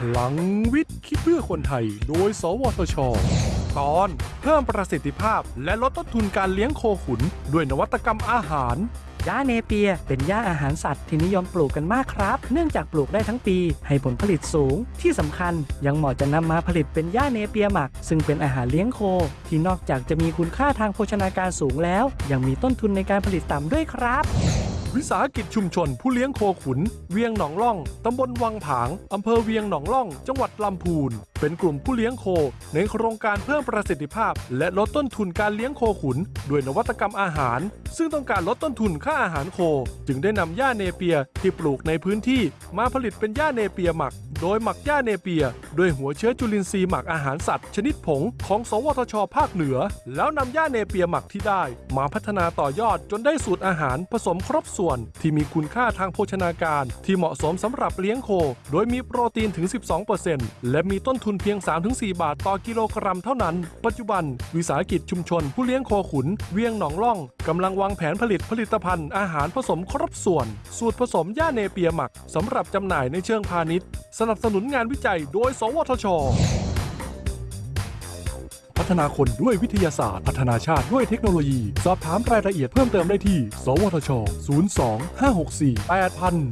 พลังวิทย์คิดเพื่อคนไทย โดย สวทช ตอนเพิ่มประสิทธิภาพและลดต้นทุนการเลี้ยงโคขุน ด้วยนวัตกรรมอาหาร หญ้าเนเปียเป็นหญ้าอาหารสัตว์ที่นิยมปลูกกันมากครับ เนื่องจากปลูกได้ทั้งปี ให้ผลผลิตสูง ที่สำคัญยังเหมาะจะนำมาผลิตเป็นหญ้าเนเปียหมัก ซึ่งเป็นอาหารเลี้ยงโค ที่นอกจากจะมีคุณค่าทางโภชนาการสูงแล้ว ยังมีต้นทุนในการผลิตต่ำด้วยครับ วิสาหกิจชุมชนผู้เลี้ยงโคขุน เวียงหนองล่อง ตำบลวังผาง อำเภอเวียงหนองล่อง จังหวัดลำพูนเป็นกลุ่มผู้เลี้ยงโค ในโครงการเพิ่มประสิทธิภาพ และลดต้นทุนการเลี้ยงโคขุน ด้วยนวัตกรรมอาหาร ซึ่งต้องการลดต้นทุนค่าอาหารโค จึงได้นำหญ้าเนเปียที่ปลูกในพื้นที่ มาผลิตเป็นหญ้าเนเปียหมัก โดยหมักหญ้าเนเปีย ด้วยหัวเชื้อจุลินทรีย์หมักอาหารสัตว์ ชนิดผงของ สวทช ภาคเหนือ แล้วนำหญ้าเนเปียหมักที่ได้ มาพัฒนาต่อยอดจนได้สูตรอาหารผสมครบส่วน ที่มีคุณค่าทางโภชนาการ ที่เหมาะสมสำหรับเลี้ยงโค โดยมีโปรตีนถึง 12%และมีต้นทุนเพียง 3-4 บาทต่อกิโลกรัมเท่านั้น ปัจจุบัน วิสาหกิจชุมชน ผู้เลี้ยงโคขุน เวียงหนองล่องกำลังวางแผนผลิตผลิตภัณฑ์อาหารผสมครบส่วน สูตรผสมหญ้าเนเปียหมักสำหรับจำหน่ายในเชิงพาณิชย์ สนับสนุนงานวิจัยโดย สวทชพัฒนาคนด้วยวิทยาศาสตร์ พัฒนาชาติด้วยเทคโนโลยี สอบถามรายละเอียดเพิ่มเติมได้ที่ สวทช 02 564 8000